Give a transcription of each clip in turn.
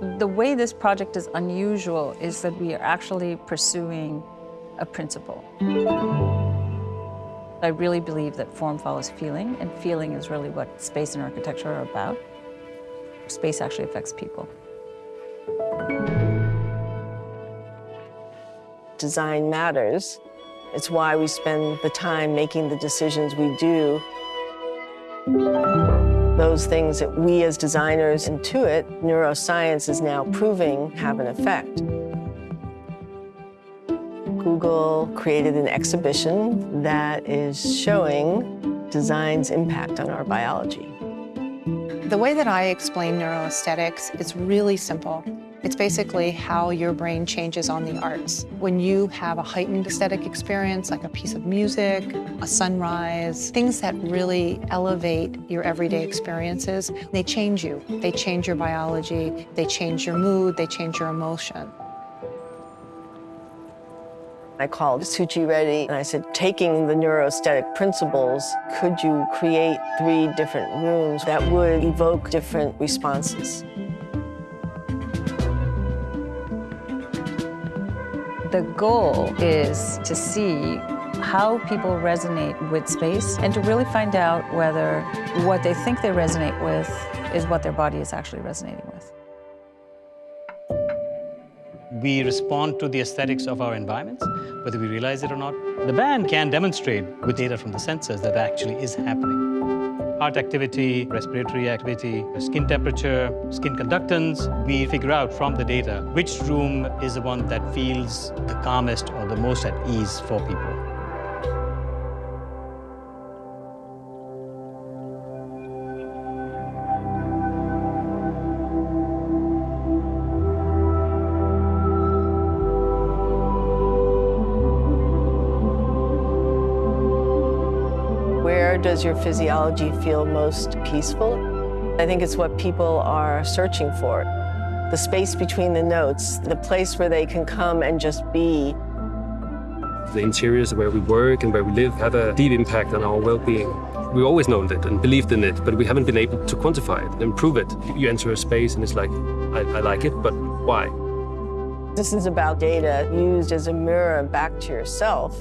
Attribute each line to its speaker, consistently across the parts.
Speaker 1: The way this project is unusual is that we are actually pursuing a principle. I really believe that form follows feeling, and feeling is really what space and architecture are about. Space actually affects people.
Speaker 2: Design matters. It's why we spend the time making the decisions we do. Those things that we as designers intuit, neuroscience is now proving have an effect. Google created an exhibition that is showing design's impact on our biology.
Speaker 3: The way that I explain neuroaesthetics is really simple. It's basically how your brain changes on the arts. When you have a heightened aesthetic experience, like a piece of music, a sunrise, things that really elevate your everyday experiences, they change you. They change your biology, they change your mood, they change your emotion.
Speaker 2: I called Suchi Reddy and I said, taking the neuroaesthetic principles, could you create three different rooms that would evoke different responses?
Speaker 1: The goal is to see how people resonate with space and to really find out whether what they think they resonate with is what their body is actually resonating with.
Speaker 4: We respond to the aesthetics of our environments, whether we realize it or not. The band can demonstrate with data from the sensors that actually is happening. Heart activity, respiratory activity, skin temperature, skin conductance. We figure out from the data which room is the one that feels the calmest or the most at ease for people.
Speaker 2: Where does your physiology feel most peaceful? I think it's what people are searching for. The space between the notes, the place where they can come and just be.
Speaker 5: The interiors where we work and where we live have a deep impact on our well-being. We always known it and believed in it, but we haven't been able to quantify it and prove it. You enter a space and it's like, I, I like it, but why?
Speaker 2: This is about data used as a mirror back to yourself.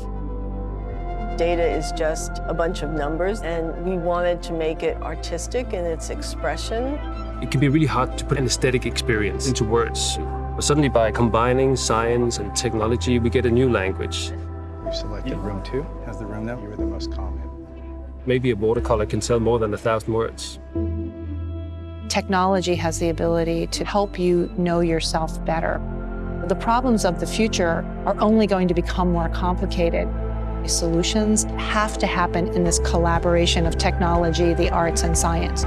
Speaker 2: Data is just a bunch of numbers, and we wanted to make it artistic in its expression.
Speaker 5: It can be really hard to put an aesthetic experience into words. But suddenly by combining science and technology, we get a new language.
Speaker 6: We've selected room two as the room that you were the most calm in.
Speaker 5: Maybe a watercolor can tell more than a thousand words.
Speaker 3: Technology has the ability to help you know yourself better. The problems of the future are only going to become more complicated. Solutions have to happen in this collaboration of technology, the arts, and science.